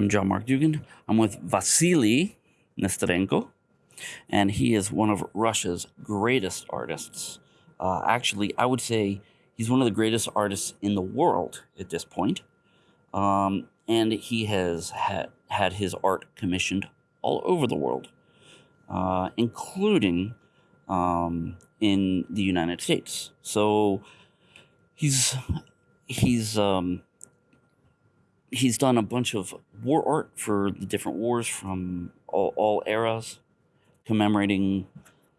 I'm John Mark Dougan. I'm with Vasily Nesterenko, and he is one of Russia's greatest artists. Uh, actually, I would say he's one of the greatest artists in the world at this point. Um, and he has had, had his art commissioned all over the world, uh, including um, in the United States. So he's he's um, he's done a bunch of war art for the different wars from all, all eras, commemorating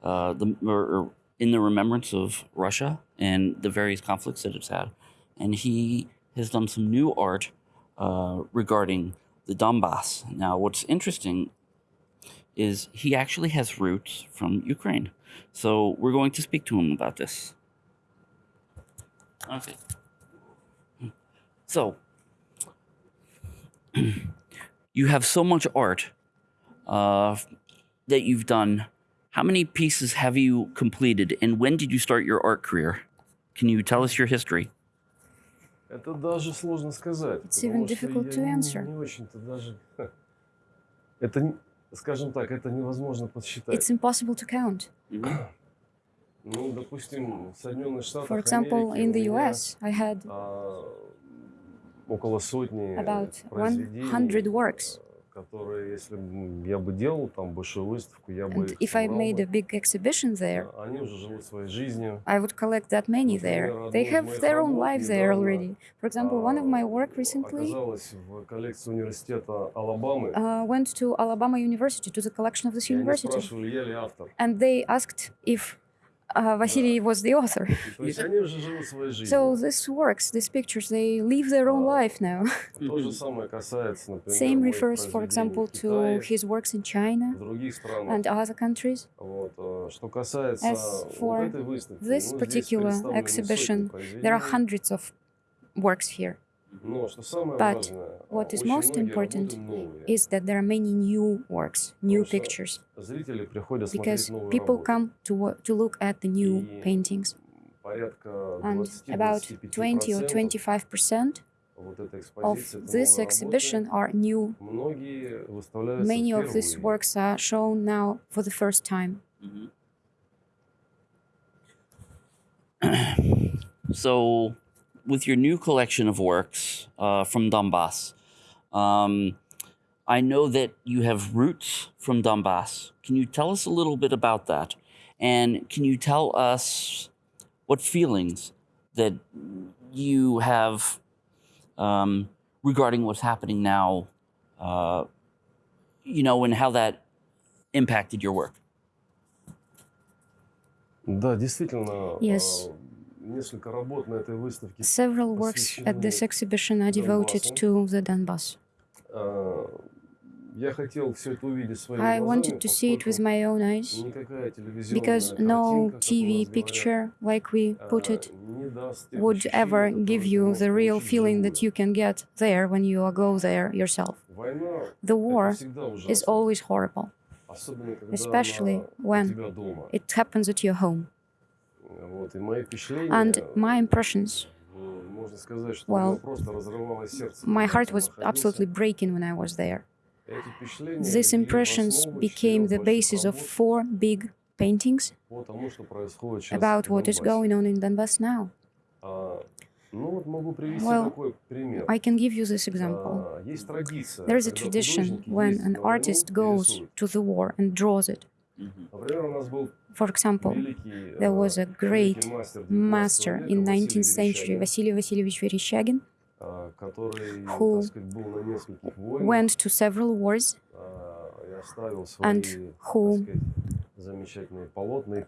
uh, the or, or in the remembrance of Russia and the various conflicts that it's had, and he has done some new art uh, regarding the Donbass. Now, what's interesting is he actually has roots from Ukraine, so we're going to speak to him about this. Okay. So, you have so much art uh, that you've done. How many pieces have you completed, and when did you start your art career? Can you tell us your history? It's even difficult to answer. It's impossible to count. For example, in the US, I had около сотни about произведений, 100 works. которые, если б я бы делал там большую выставку, я бы And их if I собрал made бы. a big exhibition there, А, Они уже живут своей жизнью. I would collect that many there. They have their own lives there already. For example, one of my work recently оказалась в коллекции университета Алабамы. uh, went to Alabama University, to the collection of this и они university. спрашивали, я ли автор. And they asked if uh, Vasily was the author. so this works, these pictures, they live their own life now. Same refers, for example, to his works in China and other countries. As for this particular exhibition, there are hundreds of works here. But what is most important is that there are many new works, new pictures, because people come to, to look at the new paintings. And about 20 or 25 percent of this exhibition are new. Many of these works are shown now for the first time. So with your new collection of works uh, from Donbass, um, I know that you have roots from Donbass. Can you tell us a little bit about that? And can you tell us what feelings that you have um, regarding what's happening now, uh, you know, and how that impacted your work? Да, действительно, Yes. Several works at this exhibition are devoted to the Donbass. I wanted to see it with my own eyes, because no TV picture, like we put it, would ever give you the real feeling that you can get there when you go there yourself. The war is always horrible, especially when it happens at your home and my impressions. Well, my heart was absolutely breaking when I was there. These impressions became the basis of four big paintings about what is going on in Donbass now. Well, I can give you this example. There is a tradition when an artist goes to the war and draws it. For example, there was a great master in 19th century, Vasily Vasilievich Vereshchagin, who went to several wars and who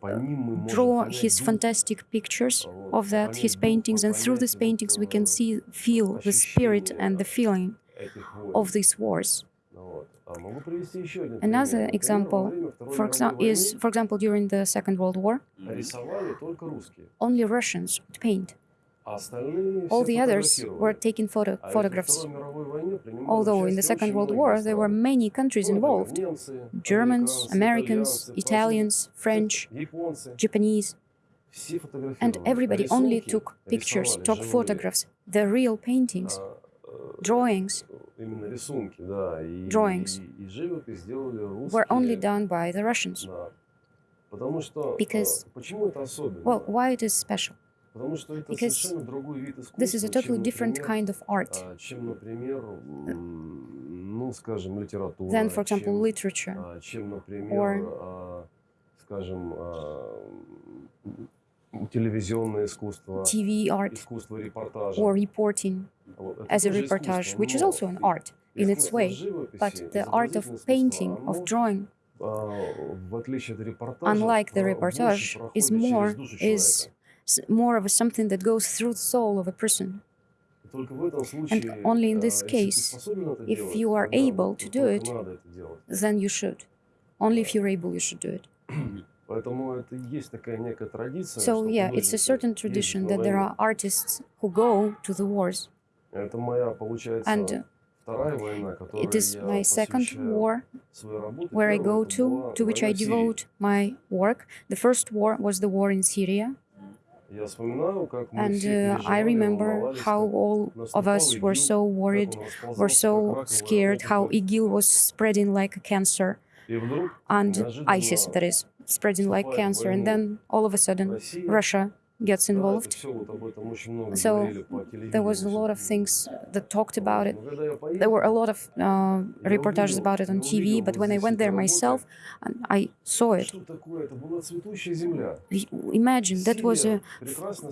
э, draw his fantastic pictures of that, his paintings, and through these paintings we can see, feel the spirit and the feeling of these wars. Another example, for example, is, for example, during the Second World War, only Russians would paint. All the others were taking photo photographs. Although in the Second World War there were many countries involved. Germans, Americans, Italians, French, Japanese. And everybody only took pictures, took photographs, the real paintings, drawings, drawings. were only done by the Russians. Because, well, why it is special? Because this is a totally different kind of art. than, for example, literature. or, а, скажем, а, м, телевизионное искусство, TV art искусство репортажа. or reporting Вот, это as a тоже reportage, искусство, which is но also an art in its искусство way. живописи, But the art of изобразительное painting, искусство, of оно, drawing, а, в отличие от репортажа, unlike the про- reportage, больше is проходит more через душу is человека. s- more of a something that goes through the soul of a person. Только в этом случае, only in this а, если ты case, способен это if делать, you are тогда able вот to do только it, надо это делать. Then you should. Only if you're able, you should do it. So yeah, it's a certain tradition that there are artists who go to the wars. And it is my second war where I go to, to which I devote my work. The first war was the war in Syria. And uh, I remember how all of us were so worried, were so scared, how IGIL was spreading like a cancer and ISIS that is spreading like cancer. And then all of a sudden, Russia gets involved. So there was a lot of things that talked about it. There were a lot of uh, reportages about it on TV, but when I went there myself, I saw it. Imagine, that was a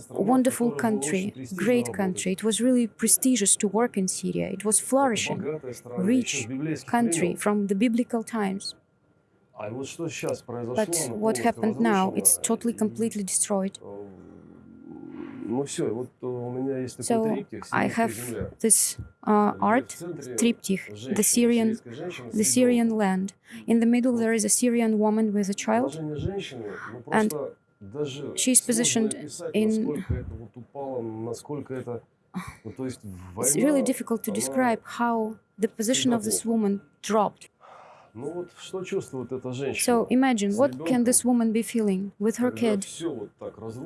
wonderful country, great country. It was really prestigious to work in Syria. It was flourishing, rich country from the biblical times. But what happened now? It's totally, completely destroyed. So I have this uh, art triptych, the Syrian, the Syrian land. In the middle there is a Syrian woman with a child, and she's positioned in. It's really difficult to describe how the position of this woman dropped. So imagine, what can this woman be feeling with her kid?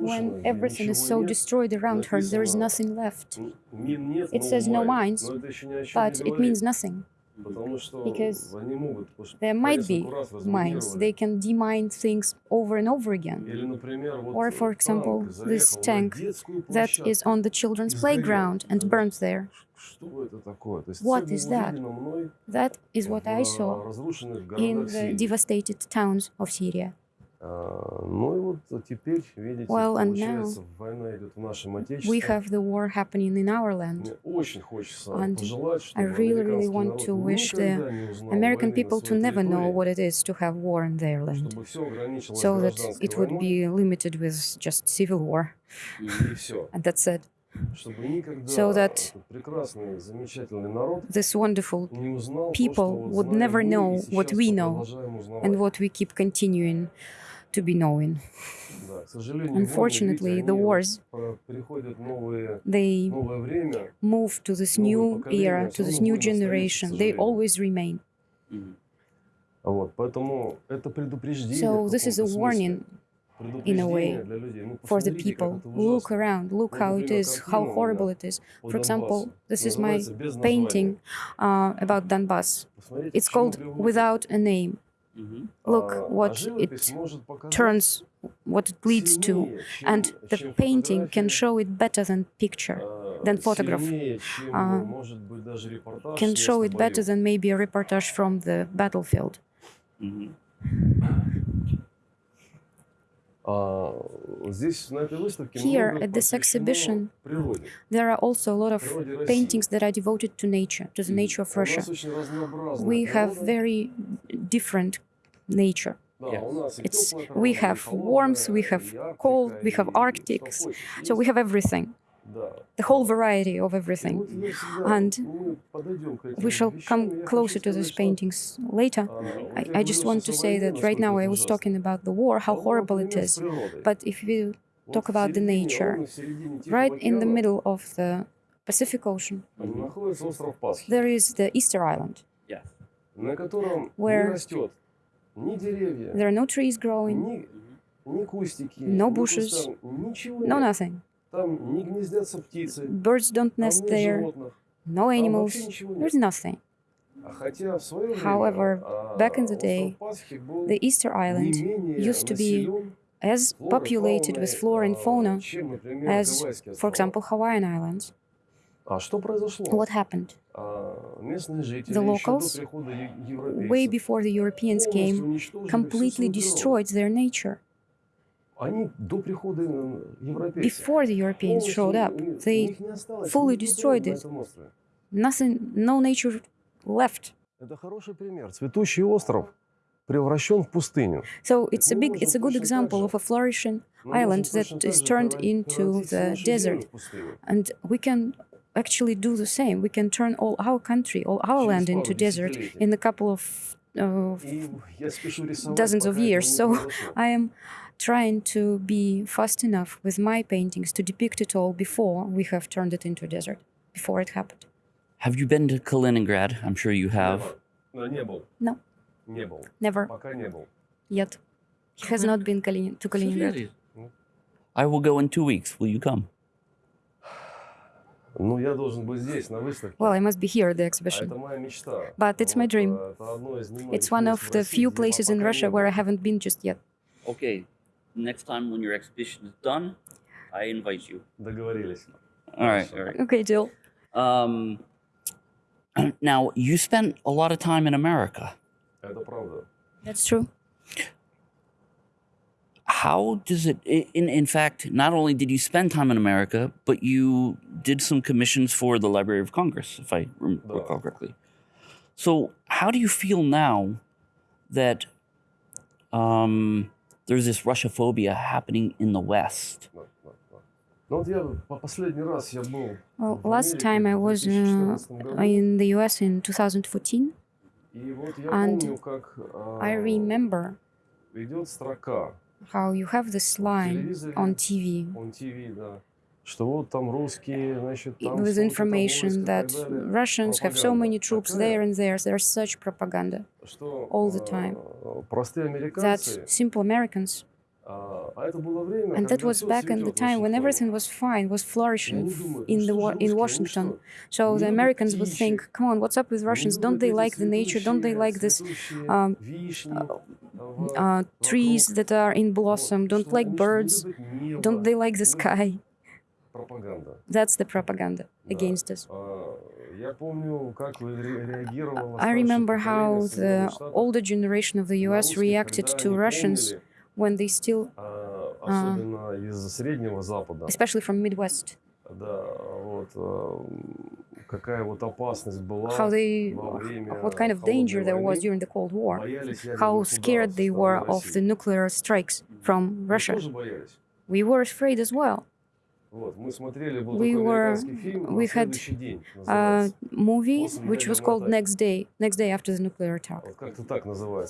when everything is so destroyed around her, there is nothing left? It says no minds, but it means nothing because there might be mines. They can demine things over and over again. Or, for example, this tank that is on the children's playground and burnt there. What is that? That is what I saw in the devastated towns of Syria. Well, and now we have the war happening in our land. And I really, really want to wish the American people to never know what it is to have war in their land, so that it would be limited with just civil war. and that's it. So that this wonderful people would never know what we know and what we keep continuing to be known. Unfortunately, the wars, they move to this new era, to this new generation. They always remain. So this is a warning, in a way, for the people. Look around, look how it is, how horrible it is. For example, this is my painting uh, about Donbass. It's called Without a Name. Mm-hmm. Look what it turns, what it leads to, and the painting can show it better than picture than photograph. Uh, can show it better than maybe a reportage from the battlefield. Mm -hmm. Here at this exhibition, there are also a lot of paintings that are devoted to nature, to the nature of Russia. We have very different nature. Yes. It's, we have warmth, we have cold, we have arctics, so we have everything the whole variety of everything. And we shall come closer to these paintings later. I, I, just want to say that right now I was talking about the war, how horrible it is. But if you talk about the nature, right in the middle of the Pacific Ocean, there is the Easter Island, where there are no trees growing, no bushes, no nothing. Birds don't nest there, no animals, there's nothing. However, back in the day, the Easter Island used to be as populated with flora and fauna as, for example, Hawaiian Islands. What happened? The locals, way before the Europeans came, completely destroyed their nature. Before the Europeans showed up, they fully destroyed it. Nothing, no nature left. So it's a big, it's a good example of a flourishing island that is turned into the desert. And we can actually do the same. We can turn all our country, all our land into desert in a couple of uh, dozens of years. So I am trying to be fast enough with my paintings to depict it all before we have turned it into a desert, before it happened. Have you been to Kaliningrad? I'm sure you have. No. Never. Yet. He has not been to Kaliningrad. I will go in two weeks. Will you come? Well, I must be here at the exhibition. But it's my dream. It's one of the few places in Russia where I haven't been just yet. Okay, Next time when your exhibition is done, I invite you. Договорились. All right. Awesome. All right. Okay, Jill. Um, now you spent a lot of time in America. Это правда. That's true. How does it? i- In in fact, not only did you spend time in America, but you did some commissions for the Library of Congress, if I rem- Да. recall correctly. So, how do you feel now that um, there's this Russophobia happening in the West. Well, last time I was uh, in the US in 2014, and I remember how you have this line on TV with information that Russians have so many troops there and there. There's such propaganda all the time. That simple Americans and that was back in the time when everything was fine, was flourishing in the in Washington. So the Americans would think, "Come on, what's up with Russians? Don't they like the nature? Don't they like this um, uh, uh, trees that are in blossom? Don't like birds? Don't they like the sky?" пропаганда. That's the propaganda Да. against us. А, Я помню, как вы ре- реагировало I старшее remember поколение how the Соединенных Штатов older generation of the на US русских, reacted когда to они Russians помнили, when they still, а, А. особенно из Среднего Запада, especially from Midwest, да, вот, а, какая вот опасность была how they, во время what kind of danger there was during the Cold War, боялись how ядерных scared ударов they со were стороны of the России. nuclear strikes from Мы Russia. тоже боялись. We were afraid as well. we were we had a movie which was called next day next day after the nuclear attack.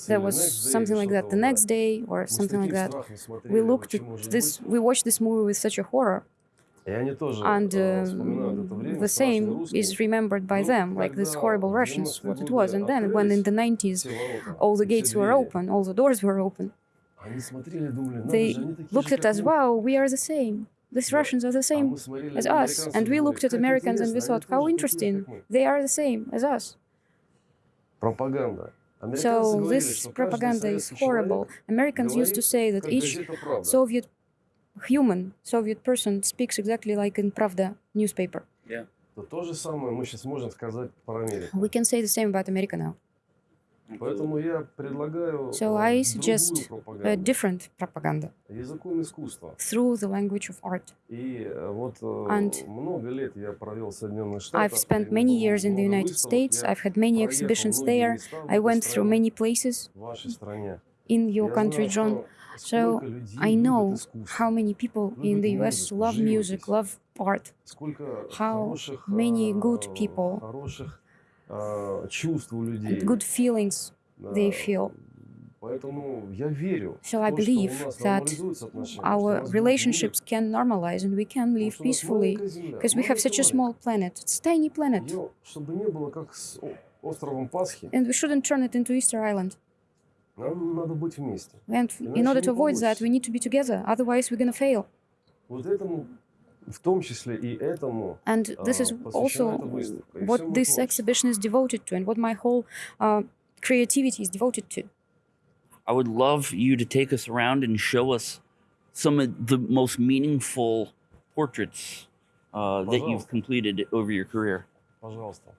There was something like that the next day or something like that. we looked at this we watched this movie with such a horror and uh, the same is remembered by them, like these horrible Russians, what it was. And then, when in the 90s all the gates were open, all the doors were open, they looked at us, wow, we are the same. These Russians are the same as us, and we looked at Americans and we thought, how interesting, they are the same as us. Propaganda. So this propaganda is horrible. Americans used to say that each Soviet human, Soviet person speaks exactly like in Pravda newspaper. Yeah. We can say the same about America now. So I suggest a э, different propaganda. Through the language of art. And I've spent many years in the United States, I've had many exhibitions there, I went through many places in your country, John. So I know how many people in the US love music, love art, how many good people чувств у людей. and good feelings Да. they feel. Поэтому я верю, So в I то, что у believe нас that нормализуются отношения, что у Our нас будет мир, relationships can normalize and we can потому live что у нас peacefully маленькая Земля, because we have such a маленькая small planet. It's a tiny planet. Её, чтобы не было как с о- островом Пасхи, And we shouldn't turn it into Easter Island. нам надо быть вместе. And in Иначе order не to avoid that, получится. we need to be together. Otherwise, we're going to fail. Вот этому в том числе и этому And this а, is посвящена also эта выставка. И всё what моё this творчество. exhibition is devoted to, and what my whole uh, creativity is devoted to. I would love you to take us around and show us some of the most meaningful portraits uh, that you've Пожалуйста. completed over your career. Пожалуйста.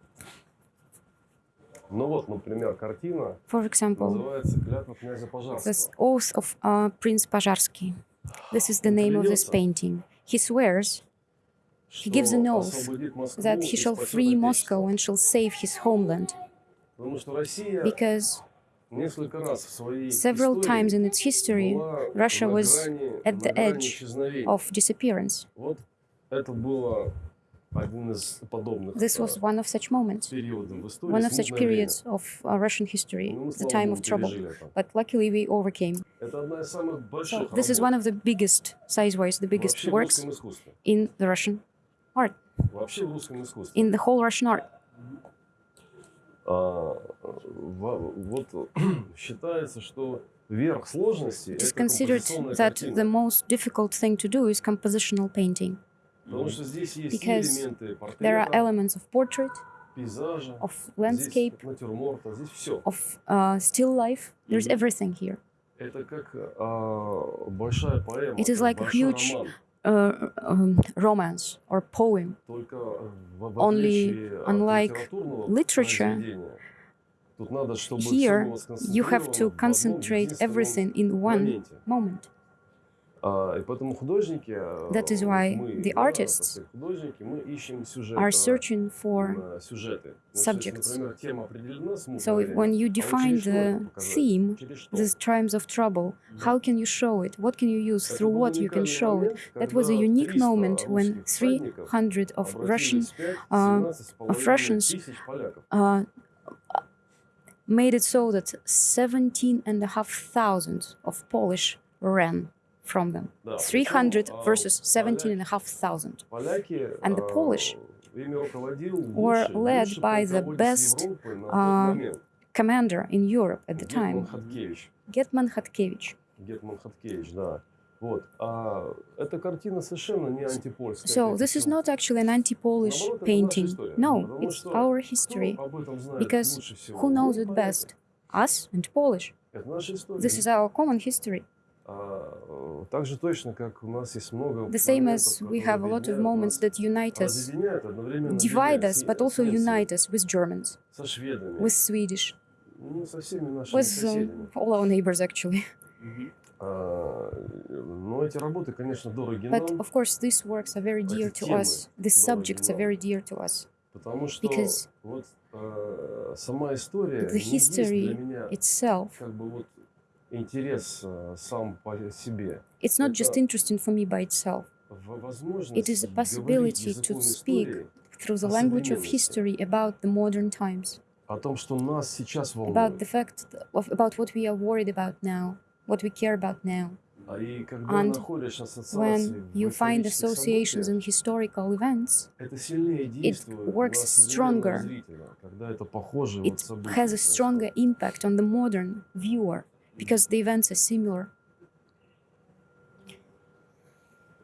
Ну вот, например, картина For example, называется «Клятва князя this Пожарского». oath of uh, Prince Pazharsky. This is the Он name of this клянется, painting. he swears, he gives an oath that he shall free Moscow and shall save his homeland, because Several times in its history, Russia was at the edge of disappearance. This was one of such moments, one of such periods of uh, Russian history, the time of trouble. But luckily we overcame. So this is one of the biggest, size-wise, the biggest works in the Russian art, in the whole Russian art. It is considered that the most difficult thing to do is compositional painting because there are elements of portrait, of landscape, of uh, still life. There's everything here. It is like a huge uh, um, romance or poem. Only unlike literature, here you have to concentrate everything in one moment. That is why the artists are searching for subjects. So if, when you define the theme, the times of trouble, how can you show it? What can you use? Through what you can show it? That was a unique moment when 300 of Russian uh, of Russians uh, made it so that 17,500 of Polish ran from them, 300 versus 17,500. And the Polish were led by the best uh, commander in Europe at the time, Getman Hatkevich. So this is not actually an anti-Polish painting. No, it's our history, because who knows it best? Us and Polish. This is our common history. The same as we have a lot of moments that unite us, divide us, but also unite us with Germans, with Swedish, with um, all our neighbors, actually. But, of course, these works are very dear to us, these subjects are very dear to us, because the history itself интерес а, сам по себе. it's not just Это- interesting for me by itself. В- Возможность It is a говорить possibility to языком speak истории Through the О language of современности. history about the modern times, о том, что нас сейчас about волнует. the fact of about what we are worried about now, what we care about now. А и когда And находишь ассоциации When you в find исторических associations событиях, in historical events, это сильнее действует works на современного stronger. зрителя, когда это похоже it вот события has a происходят. stronger impact on the modern viewer because the events are similar.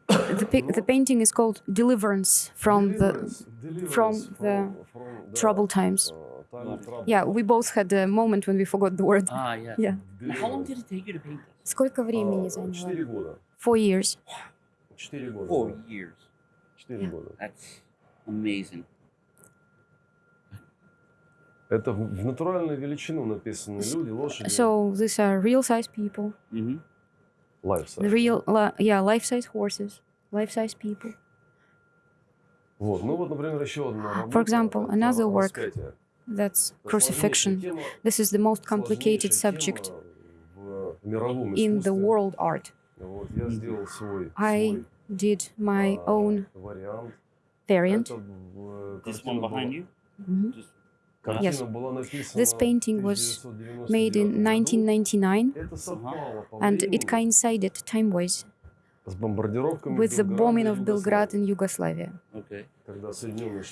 The, pic- the painting is called Deliverance from the Deliverance- deliverance from from- the from- да, troubled times. э, time of trouble. Yeah, we both had a moment when we forgot the word. Ah, yeah. Yeah. Now, how long Deliverance. did it take you to paint this? Сколько А, времени заняло? Четыре года. Four years. Четыре года. Four да. years. Четыре года. That's amazing. Это в в натуральную величину написаны люди, лошади. So these are real-size people, Mm-hmm. Life the real, li- yeah, life-size horses, life-size people. Вот. Ну вот, например, еще одна работа. For example, это another work распятие. That's Это сложнейшая crucifixion. тема, This is the most complicated сложнейшая subject тема в мировом in the искусстве. world art. Вот, я сделал свой, I свой Did my а, own вариант. variant. Это в- This картина one behind была- you? Mhm. Just, Картина Yes. This painting was made in 1999 and it coincided time-wise with the bombing of Belgrade in Yugoslavia,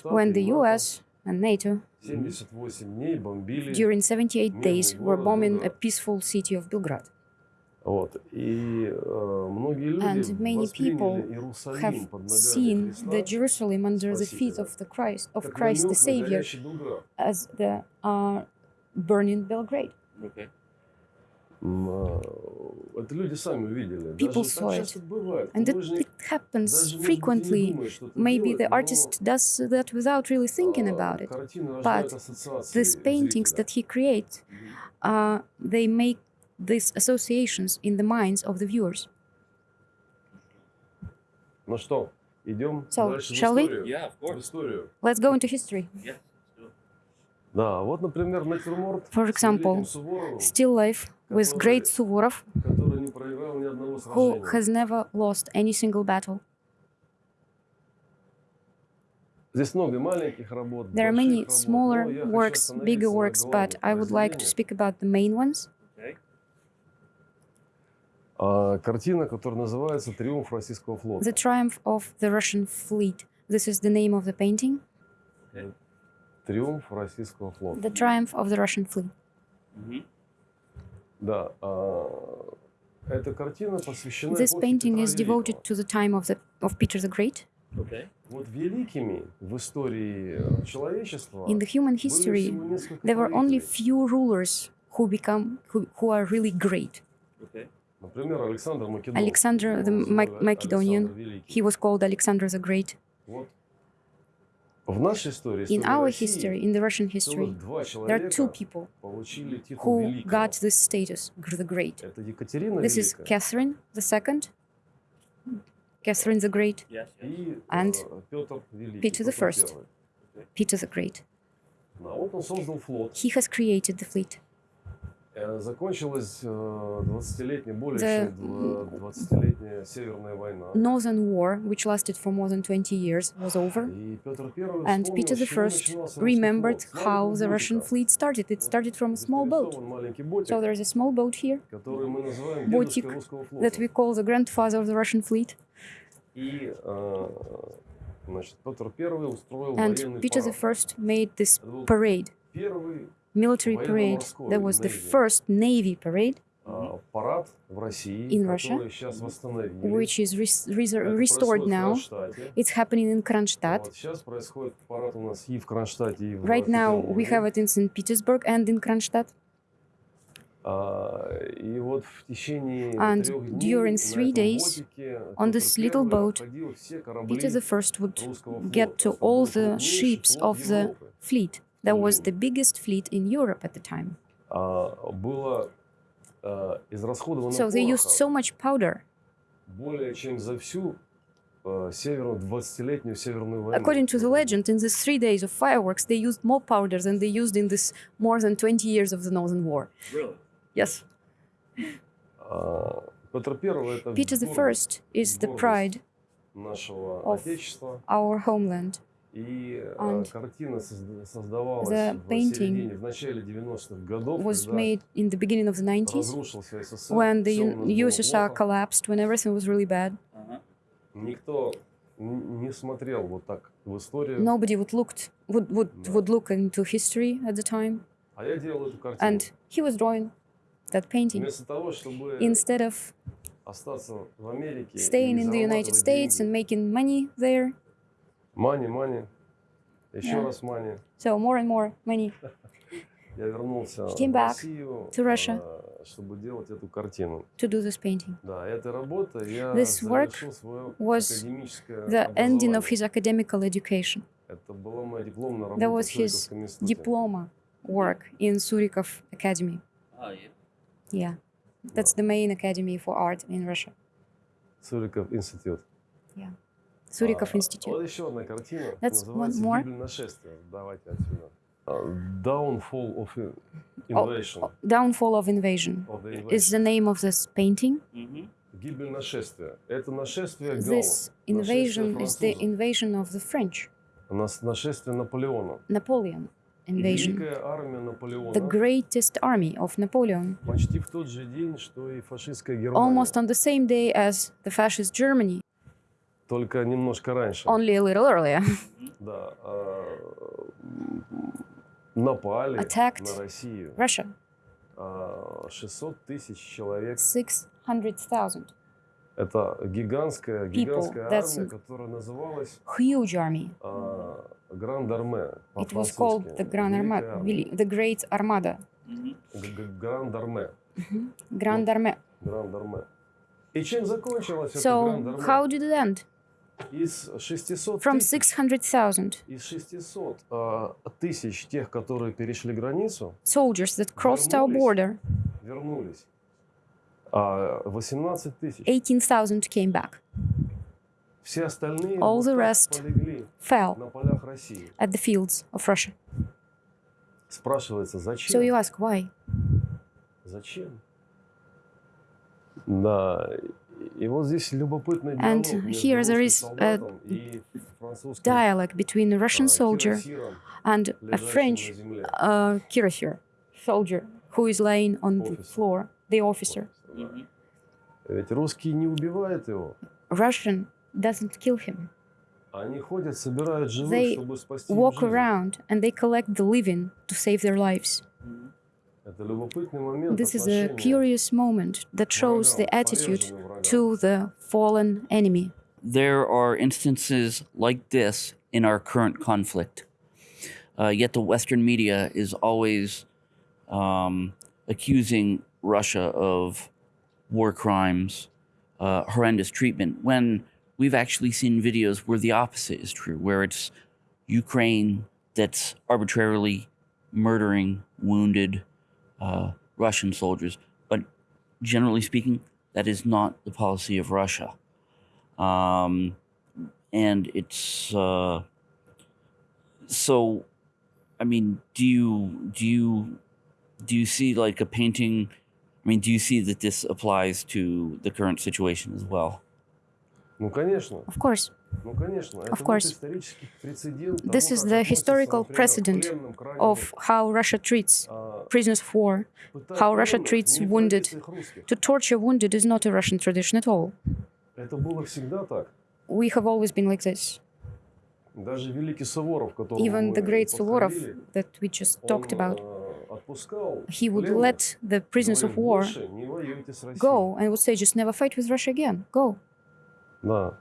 when the US and NATO during 78 days were bombing a peaceful city of Belgrade. Вот. И э, многие люди And many восприняли people Иерусалим have под ногами seen Христа the Jerusalem under the feet Спасителя, of the Christ of как Christ the намёк на Savior горящий Белград. as the uh, burning Belgrade. Okay. М, а, Это люди сами увидели. People Даже saw так it. часто бывает. And that Художник it happens даже, может быть, и не frequently. думает, что это Maybe делает, the но, artist does that without really thinking а, about it. картины But рождают ассоциации These paintings зрителя. that he creates, uh, they make these associations in the minds of the viewers. Ну что, идем So, дальше shall в we? историю. Yeah, of В course. историю. Let's go into history. Yes. let's do it. Да, вот, например, натюрморт For с example, великим Суворовым, Still life with great Suvorov, который не проиграл ни одного who сражения. has never lost any single battle. Здесь много маленьких работ, There are больших many работ, smaller но я хочу works, остановиться bigger на works, but главных I would like to произведениях. speak about the main ones. Okay. А, картина, которая называется «Триумф российского флота». The Triumph of the Russian Fleet. This is the name of the painting. «Триумф российского флота». The Triumph of the Russian Fleet. Mhm. Да, а, эта картина посвящена This эпохе painting Петра is devoted Великого. to the time of the of Peter the Great. Okay. Вот великими в истории э, человечества In the human были history, всего несколько there were only правителей. few rulers who become who, who are really great. Okay. Alexander the Ma Macedonian, he was called Alexander the Great. In our history, in the Russian history, there are two people who got this status, the Great. This is Catherine II, Catherine the Great, and Peter I, Peter the Great. He has created the fleet. Э, Закончилась э, 20-летняя, более The- чем два- 20-летняя Северная война. Northern War, which lasted for more than 20 years, was over. И Петр Первый And вспомнил, Peter с the чего First начинался русский remembered флот. С how маленького the Russian ботика. fleet started. It started from a Здесь small boat. нарисован маленький ботик, So there's a small boat here который мы называем ботик дедушкой русского флота. that we call the grandfather of the Russian fleet. И, э, значит, Петр Первый устроил And военный Peter the парад. First made this Это был parade, первый military parade that was the first Navy parade in Russia, which is res restored now. It's happening in Kronstadt. Right now, we have it in St. Petersburg and in Kronstadt. And during three days, on this little boat, Peter I would get to all the ships of the fleet That was the времени. biggest fleet in Europe at the time. А, было а, израсходовано So they used пороха so much powder. более чем за всю а, северную 20-летнюю северную войну. According to the legend, in these three days of fireworks, they used more powder than they used in this more than 20 years of the Northern War. Really? Yes. А, Петр Первый это Peter the гордость First is the гордость pride нашего of отечества. our homeland. И а, And картина созда- создавалась the в painting середине, в начале 90-х годов, Was когда made in the beginning of the 90s разрушился СССР, when the всё у Un- нас было USSR плохо. collapsed, when everything was really bad. Uh-huh. Никто н- не смотрел вот так в историю. Nobody would looked would would, No. would look into history at the time, А я делал эту картину. and he was drawing that painting Вместо того, чтобы instead of остаться в Америке staying и in the United зарабатывать States деньги. and making money there. Мани, мани, еще Yeah. раз мани. So more and more money. Я вернулся He came в back Россию, to Russia. а, чтобы делать эту картину. to do this painting. Да, эта работа я This work завершил свое was академическое The ending of образование. his academical education. Это была моя дипломная That работа was в his Суриковском институте. Diploma work in Surikov Academy. Ah, yeah. Yeah, that's the main academy for art in Russia. Суриков институт. Surikov Суриков институт. Вот еще одна картина, That's one more. Давайте отсюда. Downfall of Invasion. Oh, downfall of Invasion, of the invasion. is the name of this painting. Mm -hmm. This invasion is the invasion of the French. Napoleon invasion. The greatest army of Napoleon. Almost on the same day as the fascist Germany. Только немножко раньше. only a little earlier. Да. а, напали Attacked на Россию. Russia а, 600 тысяч человек. 600,000. Это гигантская, гигантская that's армия, которая называлась Huge army. а, Гранд-Арме. It was called the Grand Armada, the Great Armada. Гранд-Арме. Grand Armée. Гранд-Арме. И чем закончилась эта So, Гранд-Арме? how did it end? from 600,000 soldiers that crossed our border, 18,000 came back. All the rest fell at the fields of Russia. So you ask, why? Зачем? На And here there is a dialogue between a Russian soldier and a French uh, cuirassier, soldier, who is laying on the floor, the officer. Russian doesn't kill him. They walk around and they collect the living to save their lives. This is a curious moment that shows the attitude to the fallen enemy. There are instances like this in our current conflict. Uh, yet the Western media is always um, accusing Russia of war crimes, uh, horrendous treatment, when we've actually seen videos where the opposite is true, where it's Ukraine that's arbitrarily murdering wounded uh, Russian soldiers. But generally speaking, that is not the policy of Russia um, and it's uh, so. I mean, do you do you do you see like a painting? I mean, do you see that this applies to the current situation as well? Ну, конечно, Of course, ну, конечно. Это вот course. исторический прецедент того, This is как the относятся, historical например, к precedent пленным, к раненым, of how Russia treats а, prisoners of war. пытать how Russia пленных treats не в wounded. традициях русских. To torture wounded is not a Russian tradition at all. Это было всегда так. We have always been like this. Даже великий Суворов, которого Even мы the great Suvorov подходили, that we just он, talked about, э, отпускал he would пленных, let the prisoners of говорил, war «Больше не воюйте с Россией». go and would say, just never fight with Russia again. Go. Да.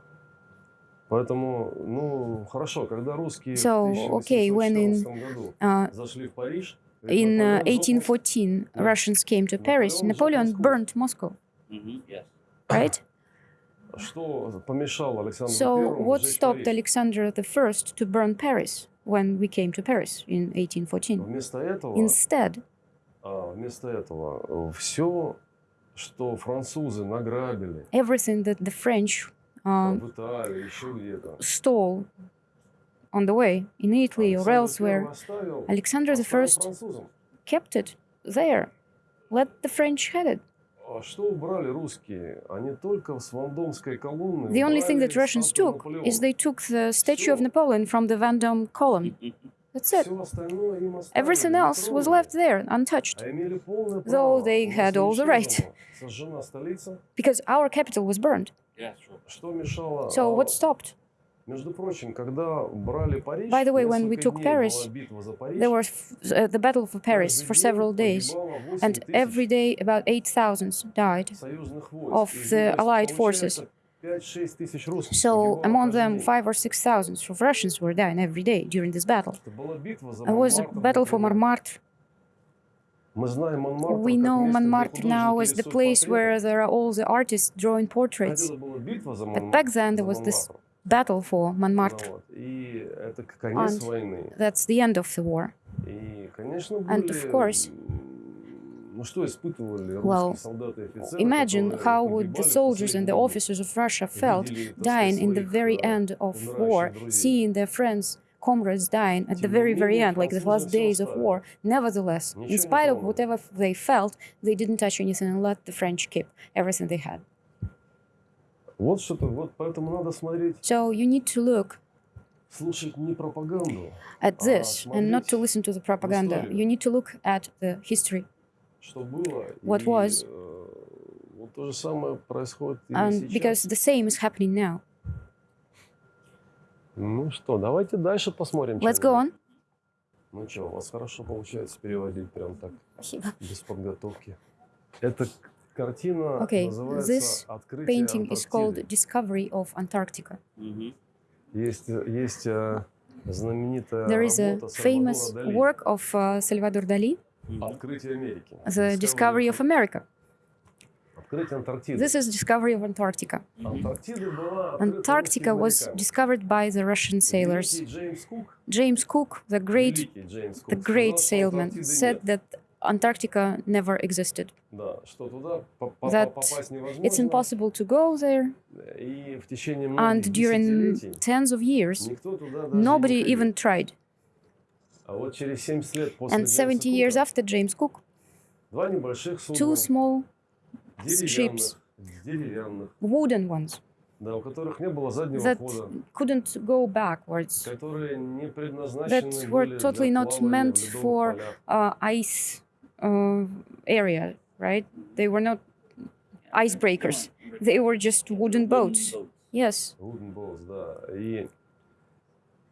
Поэтому, ну, хорошо, когда русские So, в okay, when in, 1814 году Uh, зашли в Париж, in uh, Наполеон жопу 1814, Yeah. Russians came to Paris. Napoleon Napoleon Moscow. Mm-hmm. Yes. right? Что помешало Александру So, what stopped? Alexander I to burn Paris when we came to Paris in 1814? Вместо этого, Instead, а, вместо этого все, что французы награбили everything that the French Um, stall on the way in Italy or elsewhere. Alexander I kept it there. Let the French have it. The only thing that Russians took is they took the statue of Napoleon from the Vendome column. That's it. Everything else was left there, untouched, though they had all the right. Because our capital was burned. Yeah, sure. Что мешало? So А, what stopped? Между прочим, когда брали Париж, By the way, when we несколько took дней Paris, была битва за Париж, There was uh, the Battle for Paris каждый for день several days, погибало 8 and тысяч every day about 8,000 died. союзных войск. of Из the них, Allied получается, forces. 5-6 тысяч русских So погибало among каждый them, день. five or six thousand of Russians were dying every day during this battle. Это была битва за It was a Монмартр, battle for например. Montmartre. we know Montmartre now as the place where there are all the artists drawing portraits. But back then there was this battle for Montmartre. And that's the end of the war. And of course, well, imagine how would the soldiers and the officers of Russia felt dying in the very end of war, seeing their friends comrades dying at the very, very end, like the last days of war. Nevertheless, in spite of whatever they felt, they didn't touch anything and let the French keep everything they had. So you need to look at this and not to listen to the propaganda. You need to look at the history, what was, and because the same is happening now. Ну что, давайте дальше посмотрим. Let's go on. Ну что, у вас хорошо получается переводить прям так, Спасибо. без подготовки. Эта к- картина Okay, называется this «Открытие Painting is called Антарктиды». Discovery of Antarctica. Mm-hmm. Есть, э, есть э, знаменитая There is a работа famous Сальвадора Дали work of uh, Salvador Dali, «Открытие Америки». The Discovery of America. This is discovery of Antarctica. Antarctica was discovered by the Russian sailors. James Cook, the great, the great sailman, said that Antarctica never existed. That it's impossible to go there. And during tens of years, nobody even tried. And 70 years after James Cook, two small ships. деревянных, wooden ones да, у которых не было заднего that хода, couldn't go backwards, которые не предназначены that были were для totally not плавания в meant ледовых for полях. uh, ice uh, area, right? They were not icebreakers. They were just wooden boats. Yes, Wooden boats, да. И,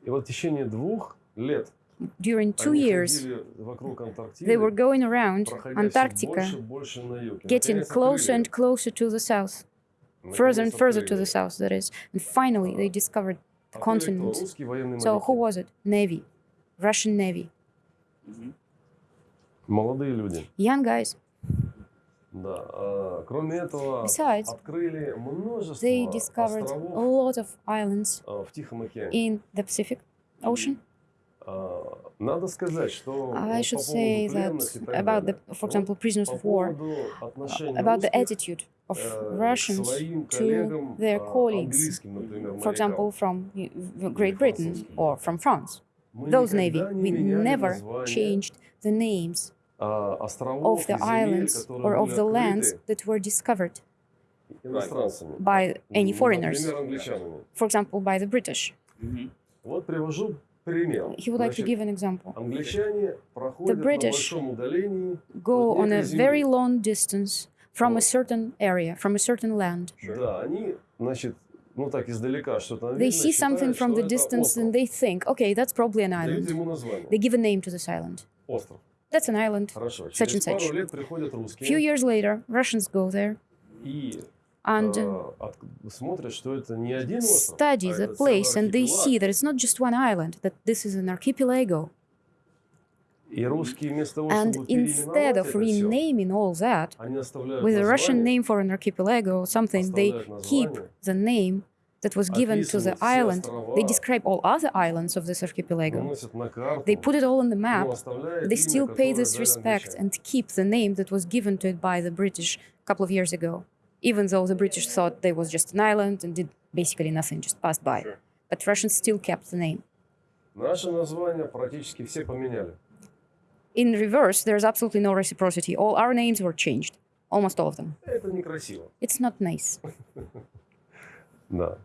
и вот в течение двух лет during two years, they were going around Antarctica, getting closer and closer to the south, further and further to the south, that is. And finally, they discovered the continent. So who was it? Navy, Russian Navy. Young guys. Besides, they discovered a lot of islands in the Pacific Ocean. I should say that about the, for example, prisoners of war, about the attitude of Russians to their colleagues, for example, from Great Britain or from France. Those navy, we never changed the names of the islands or of the lands that were discovered by any foreigners, for example, by the British. Mm -hmm. He would like to give an example. The British go on a very long distance from a certain area, from a certain land. They see something from the distance and they think, okay, that's probably an island. They give a name to this island. That's an island, such and such. A few years later, Russians go there and study the place, and they see that it's not just one island, that this is an archipelago. And instead of renaming all that with a Russian name for an archipelago or something, they keep the name that was given to the island. They describe all other islands of this archipelago. They put it all on the map. They still pay this respect and keep the name that was given to it by the British a couple of years ago even though the British thought they was just an island and did basically nothing, just passed by. Sure. But Russians still kept the name. Наши названия практически все поменяли. In reverse, there's absolutely no reciprocity. All our names were changed, almost all of them. Это некрасиво. It's not nice. Да.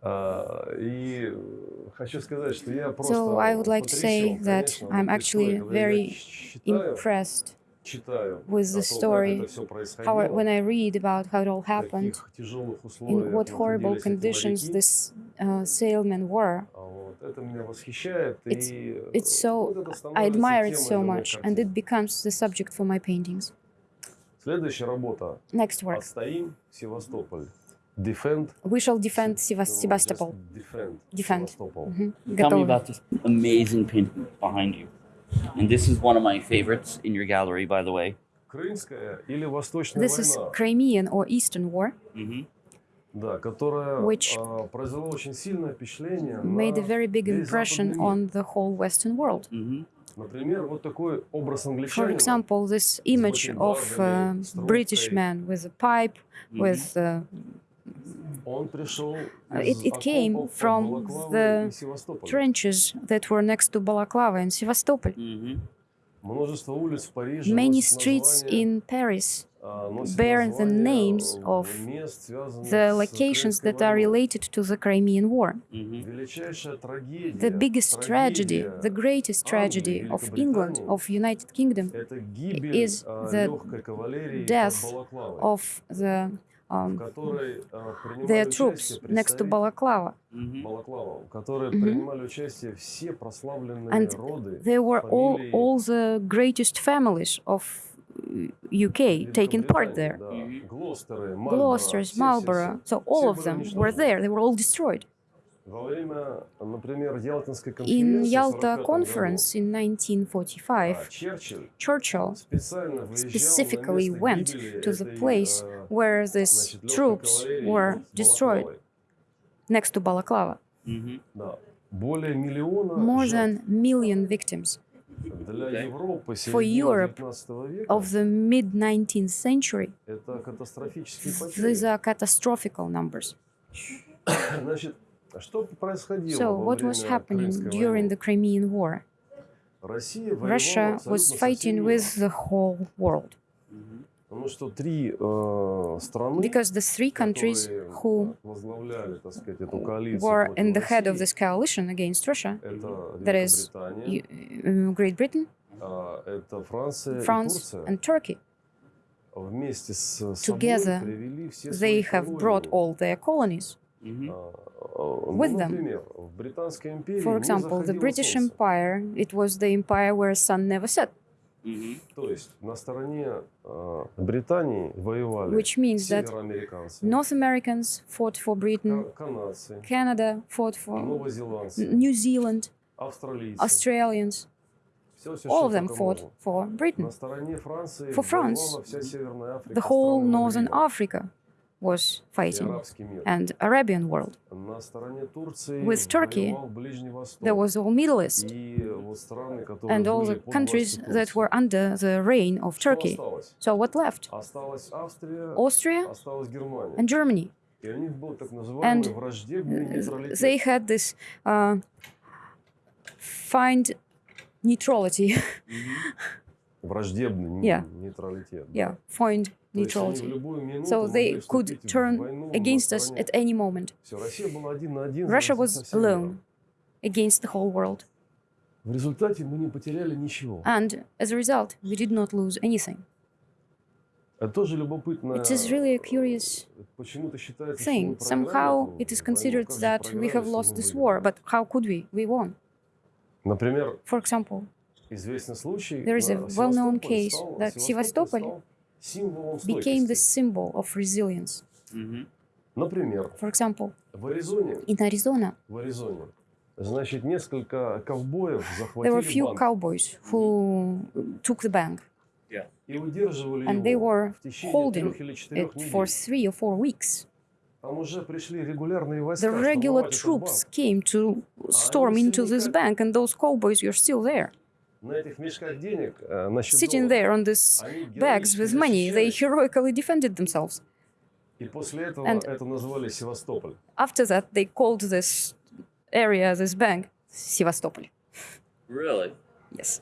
А, и э, хочу сказать, что я просто So I would like to say потрясен, that конечно, I'm вот actually историей, когда я very читаю, Impressed читаю with the story, how, when I read about how it all happened, in what horrible conditions these uh, sailmen were, it's, it's so, I admire it so much, and it becomes the subject for my paintings. Next work. Defend. We shall defend Sevast Sebastopol. Defend. defend. defend. Mm -hmm. Tell me about this amazing painting behind you. And this is one of my favorites in your gallery, by the way. This is Crimean or Eastern War, mm-hmm. which made a very big impression on the whole Western world. Mm-hmm. For example, this image of a uh, British man with a pipe, mm-hmm. with a uh, it, it came from the trenches that were next to Balaklava and Sevastopol. Many streets in Paris bear the names of the locations that are related to the Crimean War. Mm-hmm. The biggest tragedy, the greatest tragedy of England, of United Kingdom, is the death of the their troops next to Balaklava. Mm-hmm. And they were all, all the greatest families of uh, UK taking part there. Gloucesters, Marlborough, so all of them were there. They were all destroyed. In Yalta Conference in 1945, Churchill specifically went to the place where these troops were destroyed, next to Balaklava. More than million victims. For Europe of the mid-19th century, these are catastrophic numbers. So, what was happening during the Crimean War? Russia was fighting with the whole world. Because the three countries who were in the head of this coalition against Russia, that is uh, Great Britain, France and Turkey, together they have brought all their colonies with them. For example, the British Empire, it was the empire where sun never set. Which means that North Americans fought for Britain, Canada fought for New Zealand, Australians, all of them fought for Britain, for France, the whole Northern Africa was fighting, and Arabian world. With Turkey, there was all Middle East and all the countries that were under the reign of Turkey. So what left? Austria and Germany. And they had this uh, find neutrality. Mhm. Враждебный не- Yeah. нейтралитет. да. yeah, find То есть они в neutrality. любую минуту So могли they could вступить в turn войну на against us стороне. at any moment. Всё, Россия была один на один Russia со- was со всем миром. alone against the whole world. В результате мы не потеряли ничего. And as a result, we did not lose anything. Это тоже любопытно. It is really a curious Почему-то считается, что thing. мы проиграли Somehow эту it is войну. considered Как же that we проиграли, have если lost мы this выиграли? war, but how could we? We won. Например, For example, известный случай. there is a well-known case that Sevastopol became the symbol of resilience. Mm -hmm. For example, in Arizona, there were a few cowboys who took the bank. And they were holding it for three or four weeks. The regular troops came to storm into this bank, and those cowboys were still there. Sitting there on these bags with money, they heroically defended themselves. And after that, they called this area, this bank, Sevastopol. Really? Yes.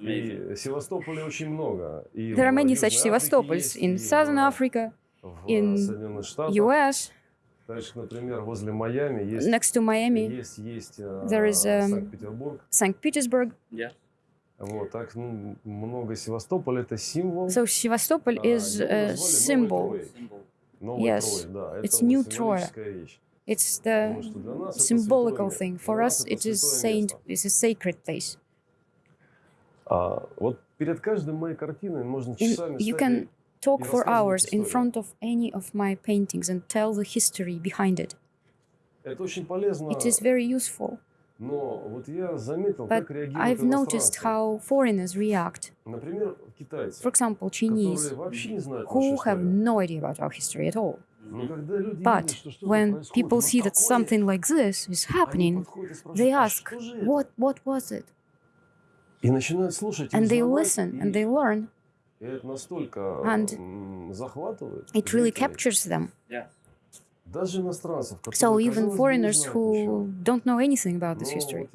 There are many such Sevastopols in Southern Africa, in US, Дальше, например, возле Майами есть, next to Miami, есть, есть э, there is, um, Санкт-Петербург. St. Petersburg. Yeah. Вот, так ну, много Севастополь это символ. So Sevastopol А, is a symbol. Новой Yes. Троей, да. Это It's New Troy. вещь. It's the symbolical thing. For us, it is saint. It's a sacred place. А, вот перед каждой моей картиной можно часами you стоять can talk for hours in front of any of my paintings and tell the history behind it. It is very useful. But I've noticed how foreigners react. For example, Chinese, who have no idea about our history at all. But when people see that something like this is happening, they ask, what, what was it? And they listen and they learn and it really captures them. So even foreigners who don't know anything about this history.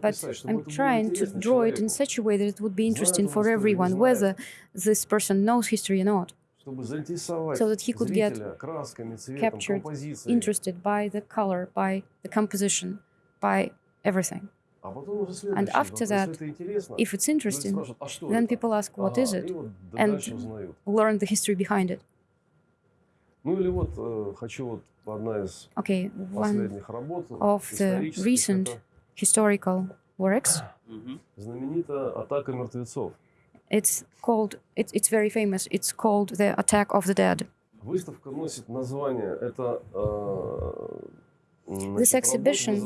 But I'm trying to draw it in such a way that it would be interesting for everyone, whether this person knows history or not, so that he could get captured, interested by the color, by the composition, by everything. А потом уже следующий And after вопрос, that, если это интересно, If it's люди interesting, спрашивают, а что then это? people ask, what Ага, is и it? вот д- And дальше узнают. Learn the history behind it. Ну или вот э, хочу вот одна из Okay, one последних работ of the исторических, recent это historical works. Mhm. знаменитая атака мертвецов. It's called. It's it's very famous. It's called the Attack of the Dead. Выставка носит название. Это э, значит, this exhibition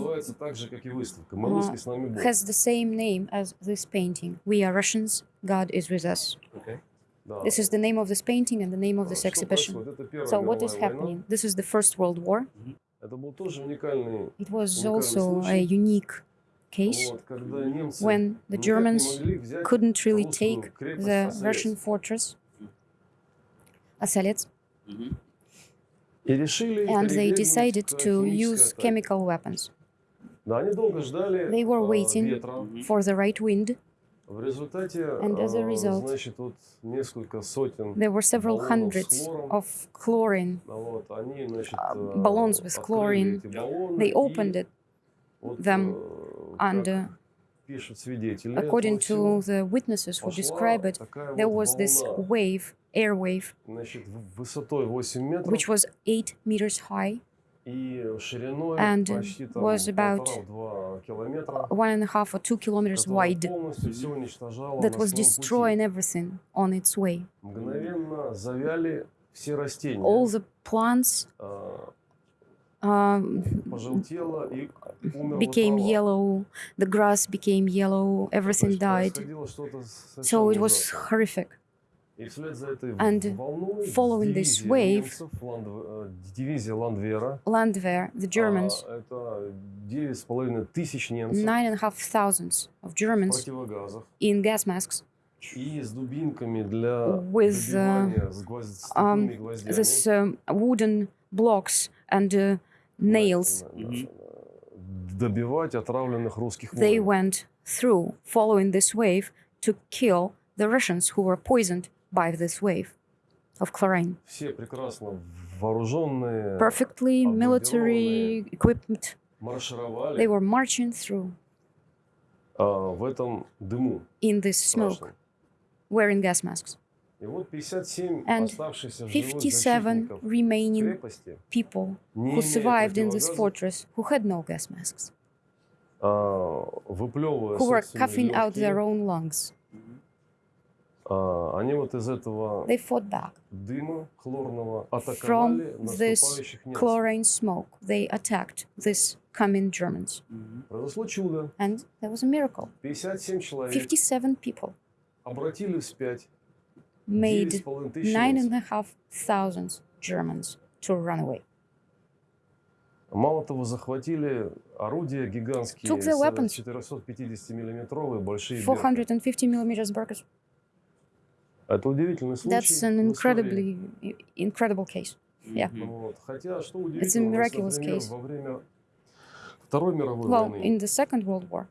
has the same name as this painting. We are Russians, God is with us. Okay. This is the name of this painting and the name of this exhibition. So what is happening? This is the First World War. It was also a unique case when the Germans couldn't really take the Russian fortress Osovets and they decided to use chemical weapons. They were waiting for the right wind, and as a result, there were several hundreds of chlorine, uh, balloons with chlorine. They opened it, them and uh, according to the witnesses who describe it, there was this wave air wave, значит, в- высотой 8 метров which was eight meters high, и шириной and почти там was about полтора-два километра. one and a half or two kilometers которая wide, полностью все уничтожала that на was своем пути. destroying everything on its way. Мгновенно завяли все растения. All the plants а, um, пожелтело и умерла became трава. yellow, the grass became yellow, То everything есть died. происходило что-то совершенно So it was ужасное. horrific. And following this wave, Landwehr, the Germans, nine and a half thousands of Germans in gas masks. With uh, um, this um, wooden blocks and uh, nails. They went through, following this wave, to kill the Russians who were poisoned by this wave of chlorine. Perfectly military equipment. They were marching through in this smoke, wearing gas masks. And 57 remaining people who survived in this fortress who had no gas masks, who were coughing out their own lungs. А, они вот из этого They fought back. дыма хлорного атаковали From this chlorine smoke, they attacked these coming Germans. Mhm. Произошло чудо. And there was a miracle. 57 человек 57 people обратили вспять made 9,5 тысяч nine немцев. and a half thousands Germans to run away. Мало того, захватили орудия гигантские, Took their с weapons. 450-миллиметровые большие берты. 450 millimeters Berkers. Это удивительный случай That's an в истории. incredibly incredible case. Yeah. Mhm. Вот. Хотя, что It's a удивительно, у нас, miraculous например, case. во время Второй мировой Well, войны in the Second World War,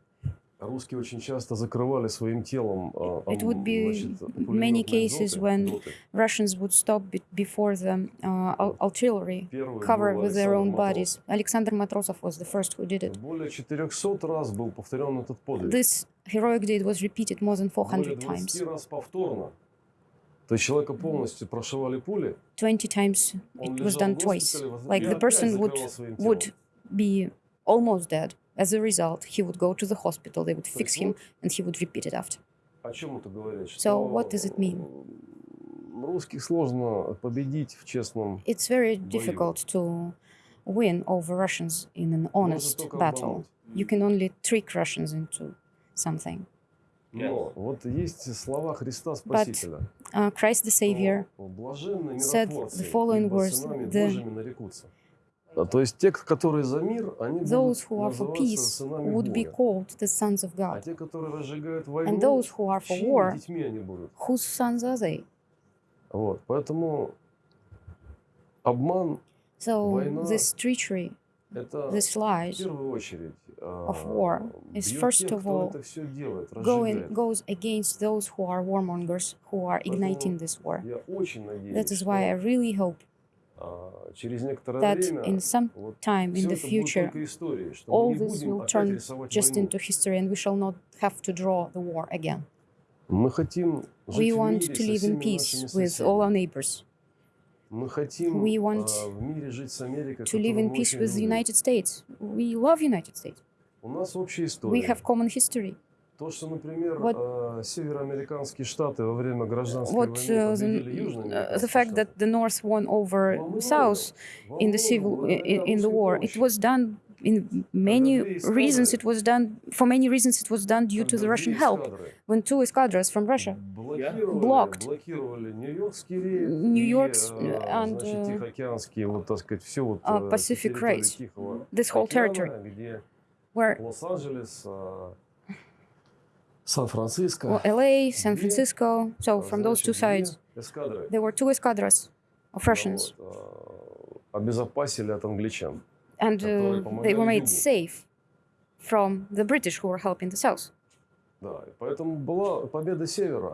русские очень часто закрывали своим телом а, It ам, would be значит, many пулеметные cases доты, when доты. Russians would stop be- before the uh, ar- artillery Первый cover был with their Александр own Матросов. bodies. Alexander Matrosov was the first who did it. Более 400 раз был повторен этот подвиг. This heroic deed was repeated more than Более 400 20 times. раз повторно. То есть человека полностью прошивали пули, 20 times он it was лежал done в twice. госпитале, воз- Like и the опять person would закрывал своим would телом. be almost dead. As a result, he would go to the hospital, they would То fix есть him, вот and he would repeat it after. О чем это говорит? So Что what does it mean? м, Русских сложно победить в честном. It's very Бою. difficult to win over Russians in an Можно honest только battle. обмануть. You can only trick Russians into something. Но вот есть слова Христа Спасителя. Uh, Christ the Savior said the following words, the-. А, То есть те, которые за мир, они Those будут who are for называться peace сынами would be Бога. called the sons of А God. те, которые разжигают войну, And those who are for чьими war, детьми они будут? whose sons are they? Вот, поэтому обман So Война this treachery, это this в lies первую очередь of war is first of all going, goes against those who are warmongers, who are igniting this war. That is why I really hope that in some time in the future all this will turn just into history and we shall not have to draw the war again. We want to live in peace with all our neighbors. We want to live in peace with the United States. We love United States. У нас общая We история. have common history. То, что, например, Вот- а, североамериканские штаты во время гражданской What войны uh, победили the, uh, южноамериканские the fact штаты. that the North won over Во многом- South во in the многом civil благодаря in, in the русской war, it помощи. was done in many две reasons. эскадры- It was done for many reasons. It was done due to Когда the Russian две help эскадры when two escadras from Russia блокировали, Blocked. блокировали Нью-Йоркский рейд New и, York's, э, and, значит, uh, Тихоокеанские, вот, так сказать, все вот uh, э, Pacific территории Race. Тихого this whole океана, territory where Los-Angeles, uh, San Francisco, well, LA, San Francisco. So from those two sides, there were two escadras of Russians. And uh, they were made safe from the British who were helping the South.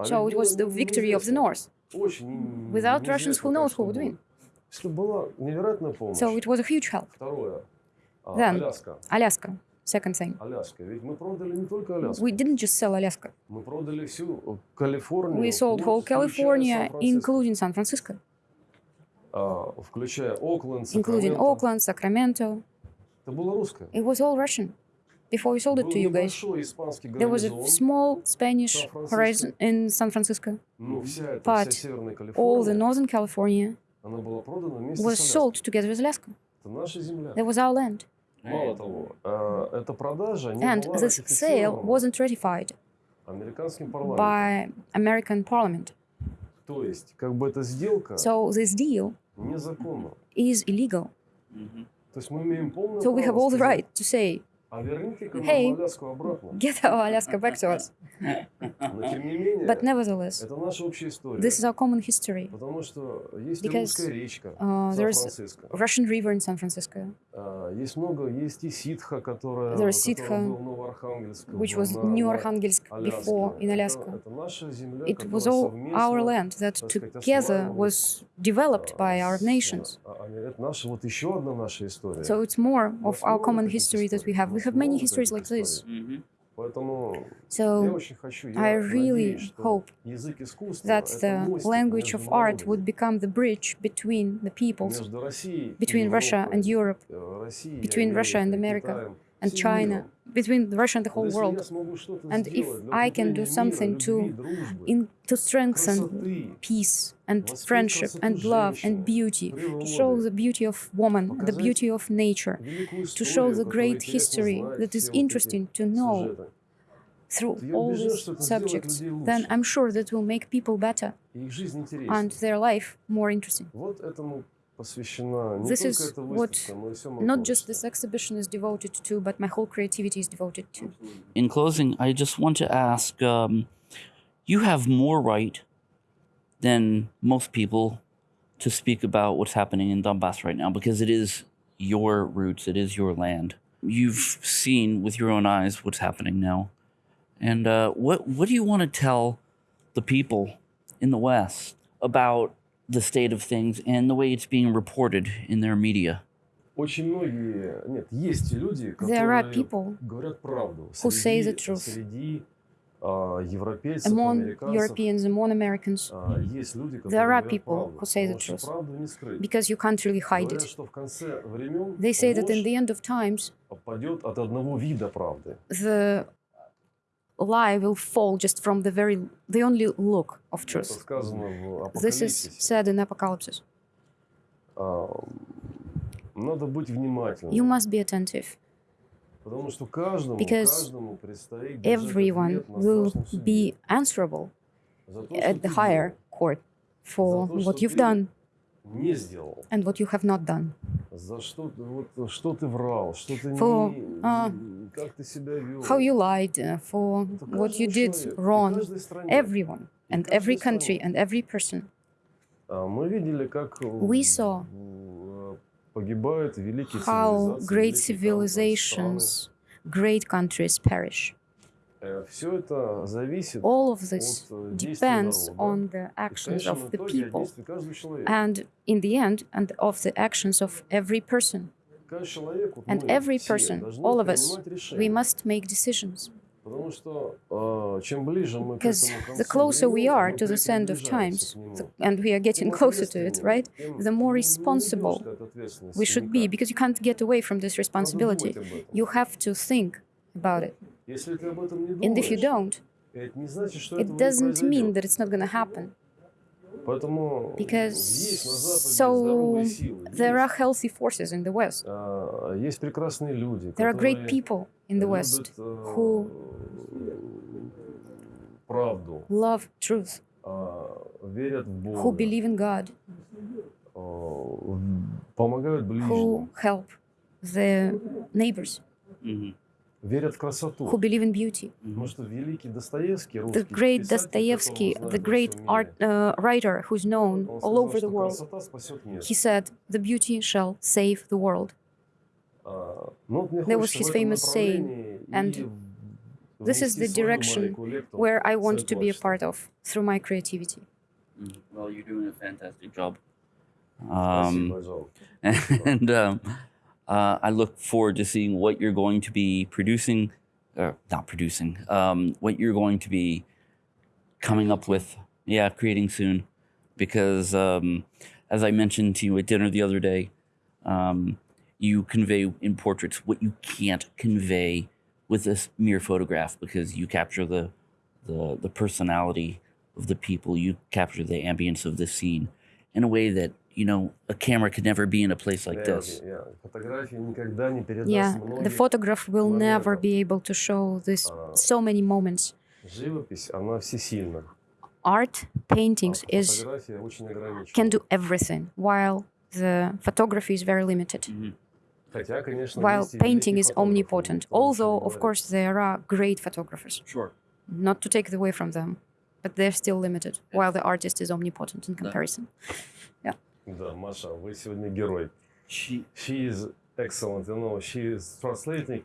So it was the victory of the North. Without Russians, who knows who would win? So it was a huge help. Then, Alaska second thing. Аляска. Ведь мы продали не только Аляску. We didn't just sell Alaska. Мы продали всю Калифорнию. We sold whole включая California, Сан-Франциско. including San Francisco, А, включая Окленд, including Сакраменто. Oakland, Sacramento. Это было русское. It was all Russian. Before we sold it Был to you guys, небольшой испанский there was a гарнизон, small Spanish San-Francisco. horizon in San Francisco. но вся эта but вся Северная All the Калифорния, Northern California она была продана вместе was с sold Аляской. together with Alaska. Это наша земля. That was our land. And this sale wasn't ratified by American parliament. So this deal is illegal. So we have all the right to say Hey. нам Аляску обратно. get our Alaska back to us. Но тем не менее, But nevertheless, это наша общая история. this is our common history. Потому что есть и Because, русская речка, Uh, there's Сан-Франциско. Russian River in San Francisco, А, Есть много, есть и ситха, которая, There is который Sitха, был в Новоархангельске, which в- was на- New на Arkhangelsk Аляске. before in Это- Alaska. Это, наша земля, It которая was all совместно, our land that так сказать, together осваивалась, was developed by our с- nations. а, а, Это наша вот еще одна наша история. So it's more У of нас our много common таких history that we историй, have. we have many histories like this. So I really hope that the language of art would become the bridge between the peoples, between Russia and Europe, between Russia and America and China, between Russia and the whole world. And if I can do something to, in, to strengthen peace and friendship and love and beauty, to show the beauty of woman, the beauty of nature, to show the great history that is interesting to know through all these subjects, then I'm sure that will make people better and their life more interesting. This is what not just this exhibition is devoted to, but my whole creativity is devoted to. In closing, I just want to ask, um, you have more right than most people to speak about what's happening in Donbass right now, because it is your roots, it is your land. You've seen with your own eyes what's happening now. And uh, what, what do you want to tell the people in the West about the state of things and the way it's being reported in their media? Очень многие, нет, есть люди, There are которые people говорят правду. who say the Среди- truth. Среди а, европейцев, among американцев Europeans, among Americans, а, есть люди, которые There are говорят people правду, who say the потому что truth. правду не скрыть. because you can't really hide Говорят, it. что в конце времен They say that in ложь the end of times, падет от одного вида правды. the lie will fall just from the very the only look of truth. This is said in Apocalypse. You must be attentive. Because everyone will be answerable at the higher court for what you've done не сделал, and what you have not done. за что, ты- вот, что ты врал, что ты For, не, а, как ты себя вел. How you lied, uh, for Это what you каждому did человеку, и wrong, каждой стране. everyone, И and каждой every country, стране. and every person. А, Мы видели, как We saw э, погибают великие how цивилизации, great великие там, страны. civilizations, great countries perish. All of this depends on the actions of the people and, in the end, and of the actions of every person. And every person, all of us, we must make decisions. Because the closer we are to this end of times, and we are getting closer to it, right, the more responsible we should be, because you can't get away from this responsibility. You have to think about it. And if you don't, it doesn't mean that it's not going to happen. Because so there are healthy forces in the West. There are great people in the West who love truth, who believe in God, who help their neighbors. Mm -hmm верят в красоту. who believe in beauty. Потому что великий Достоевский, The русский great писатель, Dostoevsky, которого the знают во great всем art мире, uh, writer who's known он all сказал, over the что world, красота спасет мир. he said, "The beauty shall save the world." А, ну, вот мне That was хочется his в этом famous saying, направлении and и this is внести the свою direction маленькую лепту where I в want свое to be a творчество. part of through my creativity. Mhm. Well, you're doing a fantastic job. Спасибо, Um, Джон. and um, uh, I look forward to seeing what you're going to be producing, or not producing, um, what you're going to be coming up with. Yeah, creating soon, because um, as I mentioned to you at dinner the other day, um, you convey in portraits what you can't convey with this mere photograph because you capture the the the personality of the people, you capture the ambience of the scene in a way that you know, a camera could never be in a place like this. Yeah, the photograph will never be able to show this so many moments. Art, paintings is can do everything, while the photography is very limited. Mm-hmm. While painting is omnipotent, although of course there are great photographers. Sure. Not to take it away from them, but they're still limited, while the artist is omnipotent in comparison. Yeah. Да, Маша, вы сегодня герой. She She is excellent. You know, she is translating.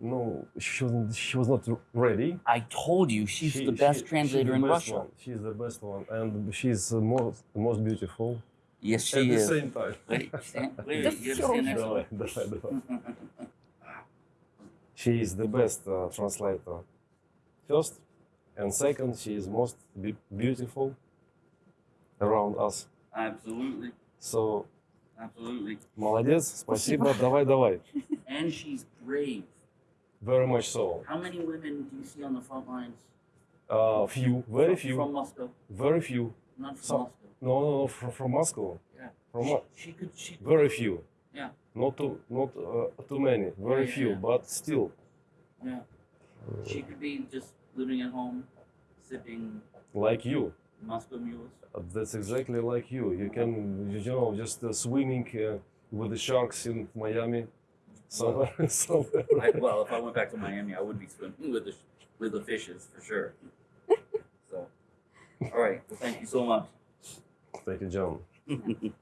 No, she was, she was not ready. I told you she's She- the best she- translator she's in the best Russia. One. She's the best one, and she's the most most beautiful Yes, at she the is. same time. Wait, stand, wait, Да wait, you всё stand уже. next to Давай, давай, давай. She is the best uh, translator. First and second, she is most be- beautiful around us. Absolutely, So, absolutely. молодец, спасибо, давай, давай. And she's brave. Very much so. How many women do you see on the front lines? Uh, few, very From- few, From Moscow, very few. not from Some- Moscow. No, no, no, from, from Moscow. Yeah. From She, Mo- she could. She could. very few. Yeah. Not too, not uh, too many. Very Yeah, few, yeah. but still. Yeah. She could be just living at home, sipping Like you. Moscow mules. Uh, That's exactly like you. You can, you know, just uh, swimming uh, with the sharks in Miami, somewhere, somewhere. I, well, if I went back to Miami, I would be swimming with the with the fishes for sure. so, all right. Well, thank you so much. Thank you, John.